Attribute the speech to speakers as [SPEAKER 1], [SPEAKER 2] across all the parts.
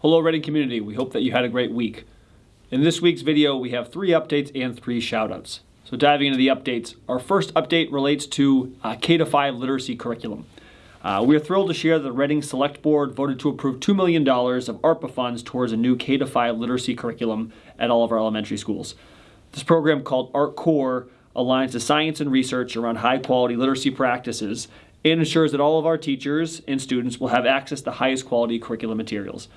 [SPEAKER 1] Hello Reading community, we hope that you had a great week. In this week's video, we have three updates and three shoutouts. So diving into the updates, our first update relates to uh, K-5 literacy curriculum. Uh, we are thrilled to share that the Reading Select Board voted to approve $2 million of ARPA funds towards a new K-5 literacy curriculum at all of our elementary schools. This program called ARC Core aligns the science and research around high quality literacy practices and ensures that all of our teachers and students will have access to highest quality curriculum materials.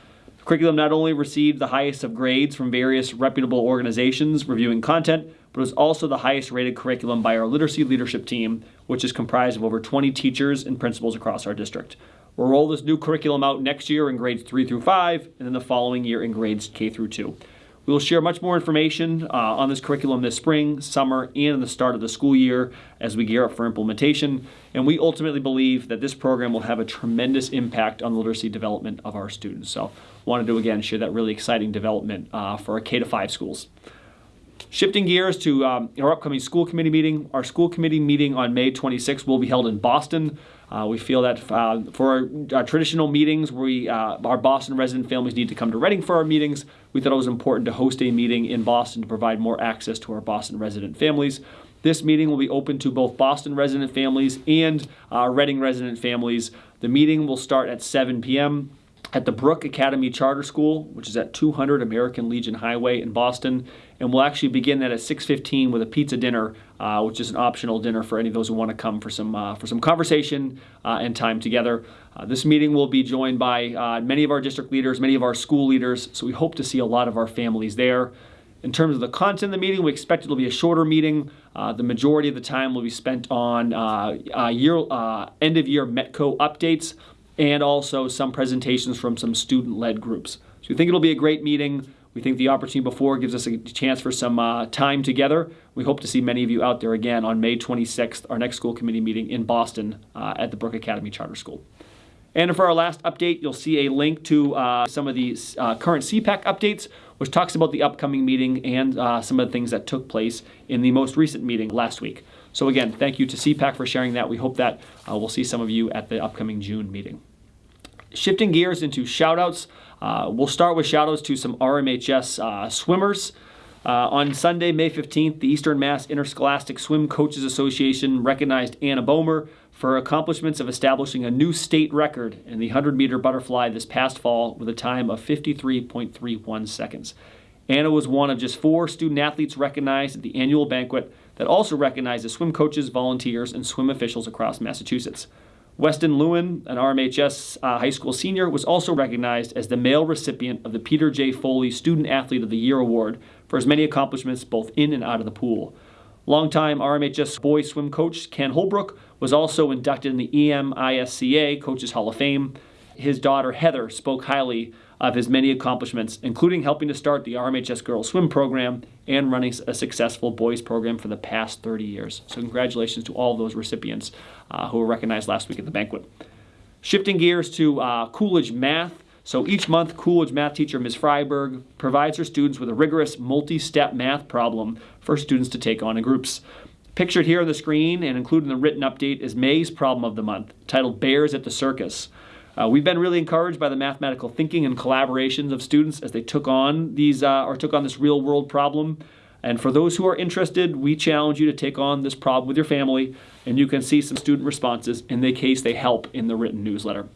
[SPEAKER 1] The curriculum not only received the highest of grades from various reputable organizations reviewing content, but was also the highest rated curriculum by our literacy leadership team, which is comprised of over 20 teachers and principals across our district. We'll roll this new curriculum out next year in grades 3 through 5, and then the following year in grades K through 2. We will share much more information uh, on this curriculum this spring, summer, and the start of the school year as we gear up for implementation. And we ultimately believe that this program will have a tremendous impact on the literacy development of our students. So, wanted to again share that really exciting development uh, for our K to 5 schools. Shifting gears to um, our upcoming school committee meeting, our school committee meeting on May 26th will be held in Boston. Uh, we feel that uh, for our, our, traditional meetings, we, uh, our Boston resident families need to come to Reading for our meetings. We thought it was important to host a meeting in Boston to provide more access to our Boston resident families. This meeting will be open to both Boston resident families and uh, Reading resident families. The meeting will start at 7 p.m at the Brooke Academy Charter School, which is at 200 American Legion Highway in Boston. And we'll actually begin that at 6:15 with a pizza dinner, uh, which is an optional dinner for any of those who want to come for some uh, for some conversation uh, and time together. Uh, this meeting will be joined by uh, many of our district leaders, many of our school leaders. So we hope to see a lot of our families there. In terms of the content of the meeting, we expect it will be a shorter meeting. Uh, the majority of the time will be spent on year end of year Metco updates and also some presentations from some student-led groups. So we think it'll be a great meeting. We think the opportunity before gives us a chance for some uh, time together. We hope to see many of you out there again on May 26th, our next school committee meeting in Boston uh, at the Brooke Academy Charter School. And for our last update, you'll see a link to uh, some of the uh, current CPAC updates, which talks about the upcoming meeting and uh, some of the things that took place in the most recent meeting last week. So again, thank you to CPAC for sharing that. We hope that uh, we'll see some of you at the upcoming June meeting. Shifting gears into shoutouts, uh, we'll start with shoutouts to some RMHS uh, swimmers. Uh, on Sunday, May 15th, the Eastern Mass Interscholastic Swim Coaches Association recognized Anna Bomer for her accomplishments of establishing a new state record in the 100 meter butterfly this past fall with a time of 53.31 seconds. Anna was one of just four student athletes recognized at the annual banquet that also recognized the swim coaches, volunteers, and swim officials across Massachusetts. Weston Lewin, an RMHS uh, high school senior, was also recognized as the male recipient of the Peter J. Foley Student Athlete of the Year Award for his many accomplishments both in and out of the pool. Longtime RMHS boys swim coach Ken Holbrook was also inducted in the EMISCA Coaches Hall of Fame. His daughter Heather spoke highly of his many accomplishments, including helping to start the RMHS girls swim program and running a successful boys program for the past 30 years. So, congratulations to all those recipients uh, who were recognized last week at the banquet. Shifting gears to uh, Coolidge Math. So each month, Coolidge math teacher Ms. Freiberg provides her students with a rigorous multi-step math problem for students to take on in groups. Pictured here on the screen and included in the written update is May's problem of the month, titled Bears at the Circus. Uh, we've been really encouraged by the mathematical thinking and collaborations of students as they took on these uh, or took on this real world problem. And for those who are interested, we challenge you to take on this problem with your family, and you can see some student responses in the case they help in the written newsletter.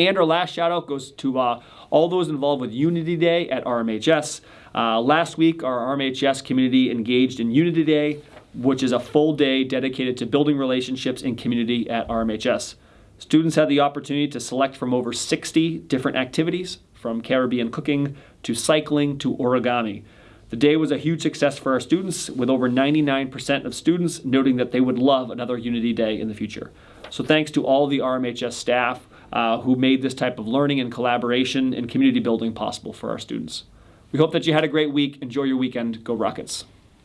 [SPEAKER 1] And our last shout out goes to uh, all those involved with Unity Day at RMHS. Uh, last week, our RMHS community engaged in Unity Day, which is a full day dedicated to building relationships in community at RMHS. Students had the opportunity to select from over 60 different activities, from Caribbean cooking to cycling to origami. The day was a huge success for our students, with over 99% of students noting that they would love another Unity Day in the future. So, thanks to all the RMHS staff uh, who made this type of learning and collaboration and community building possible for our students. We hope that you had a great week. Enjoy your weekend. Go Rockets.